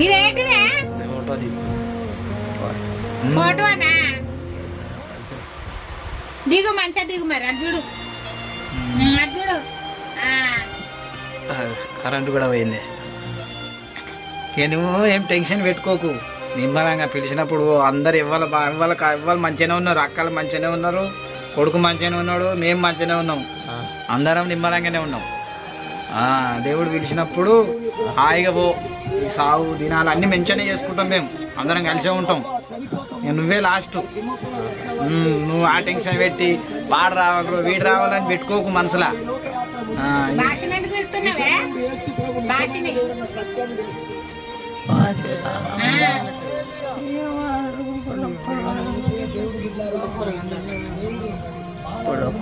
ఇదేంటిదే? Photo తీస్తు ఫోటోనా దిగు మంచిగా దిగు మరి అది చూడు. ఉమ్, అది చూడు. ఆ, కరెంటు కూడా పోయింది. నువ్వు ఏం టెన్షన్ పెట్టుకోకు. నిమ్మలంగా పిలిచినప్పుడు అందరు ఇవ్వాలి ఇవ్వాలి ఇవ్వాలి మంచిగానే ఉన్నారు. అక్కలు మంచిగానే ఉన్నారు. కొడుకు మంచిగానే ఉన్నాడు. మేము మంచిగానే ఉన్నాం. అందరం నిమ్మలంగానే ఉన్నాం. ఆ, దేవుడు పిలిచినప్పుడు హాయిగా పో. ఈ సాగు దినాలు అన్ని మంచిగానే చేసుకుంటాం మేము. అందరం కలిసే ఉంటాం. నువ్వే లాస్ట్ నువ్వు ఆ టెన్షన్ పెట్టి వాడు రావాలి వీడు రావాలని పెట్టుకోకు మనసులా.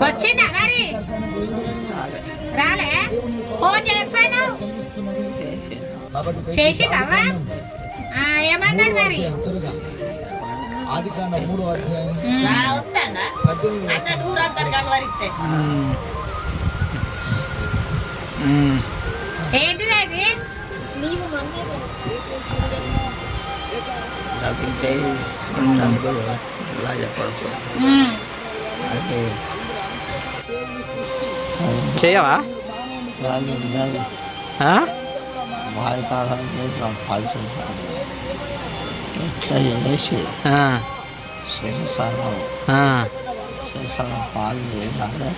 వచ్చిందా మరి? రాలే? ఫోన్ చేస్తాను చేసిందమ్మా ఏమన్నాడు మరి? ఉమ్. ఉమ్. ఉమ్. ఏంటిది అది? ఉమ్. చేయవా? ఆ? ఎట్లా చేసి ఆ, శరీరం పాలు చేయాలి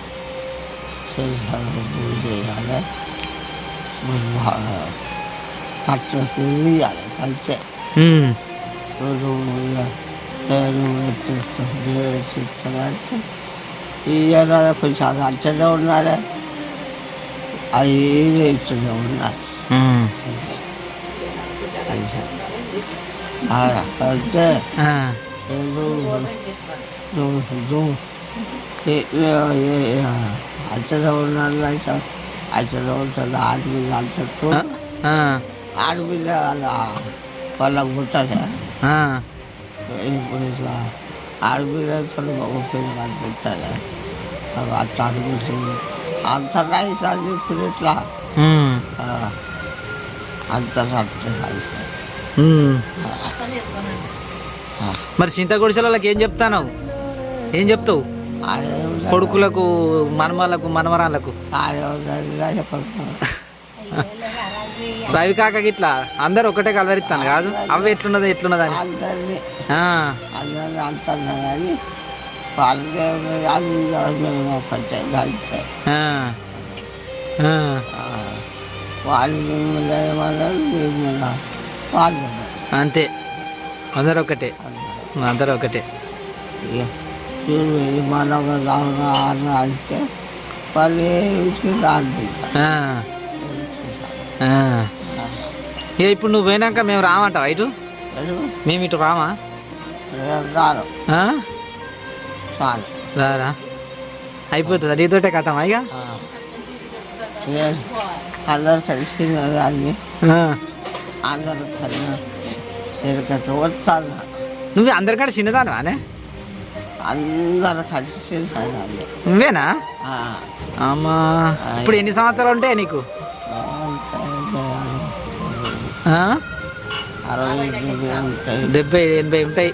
శరీరం పూజ చేయాలి కట్ట తీయాలి కలిసే ఉమ్, రోజు నేను కొంచెం అచ్చగా ఉన్నాడే అవి ఇస్తూనే ఉన్నాయి ఉమ్, అయితే ఆ, అచ్చలో ఉన్నాడు అయితే అచ్చలో ఉంటుంది ఆడపిల్ల అంటూ ఆ, ఆ, ఆడపిల్ల వాళ్ళ వాళ్ళకు పుట్టదే ఆ, ఇప్పుడు ఇట్లా ఆడపిల్ల మగ పిల్లలు పుట్టదే అట్లా అడుగుతుంది అంత. మరి చింత గుడిసెలకి ఏం చెప్తాను ఏం చెప్తావు? కొడుకులకు మనమలకు మనమరాళ్ళకు రవి కాక ఇట్లా అందరు ఒకటే కలవరిస్తాను కాదు? అవి ఎట్లున్నది ఎట్లున్నది అని అందరినీ మేము వాళ్ళు అంతే. అందరు ఒకటే. అందరు ఒకటే. ఇక అంటే వాళ్ళు ఇప్పుడు నువ్వు పోయినాక మేము రామంటావా ఇటు? మేము ఇటు రామా? రారు రారా. అయిపోతుందా నీతోటే కథమా ఇక? అందరు కలిసి కానీ ఆ. అందరూ కలిసి ఎక్కడికి వస్తాను. నువ్వు అందరికంటే చిన్నదానివానే అందరూ కలిసి. నువ్వేనా? ఆ. అమ్మా. ఇప్పుడు ఎన్ని సంవత్సరాలు ఉంటాయి నీకు? ఆ? అరవై ఎనిమిది ఉంటాయి. డెబ్బై ఎనభై ఉంటాయి.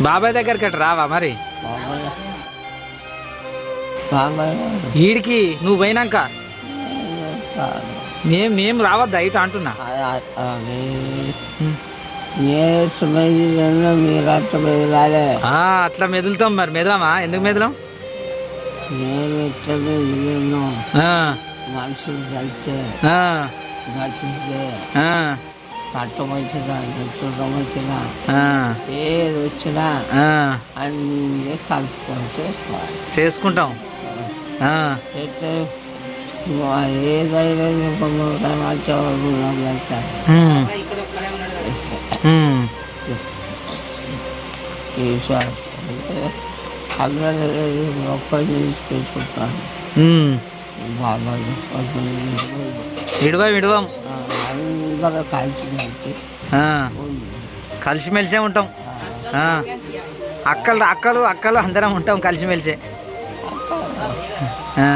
బాబాయ్ దగ్గరికి రావా మరి? ఈడికి నువ్వు పోయినాక మేం మేము రావద్దా ఇటు అంటున్నా? అట్లా మెదులుతాం మరి. మెదలమా? ఎందుకు మెదలం? మనుషులు ఆ, కట్టం వచ్చినా చుట్టం వచ్చినా ఆ, ఏది వచ్చినా ఆ. అన్నీ కలుపుకొని చేసుకోవాలి. చేసుకుంటాం. ఆ, అయితే ఏదైనా ఈసారి అందరూ గొప్ప చేసి పెట్టుకుంటాను. బాబాయ్ విడవం విడవం. అందరూ కలిసి కలిసి కలిసిమెలిసే ఉంటాం. అక్కలు అక్కలు అక్కలు అందరం ఉంటాం కలిసిమెలిసే. ఆ,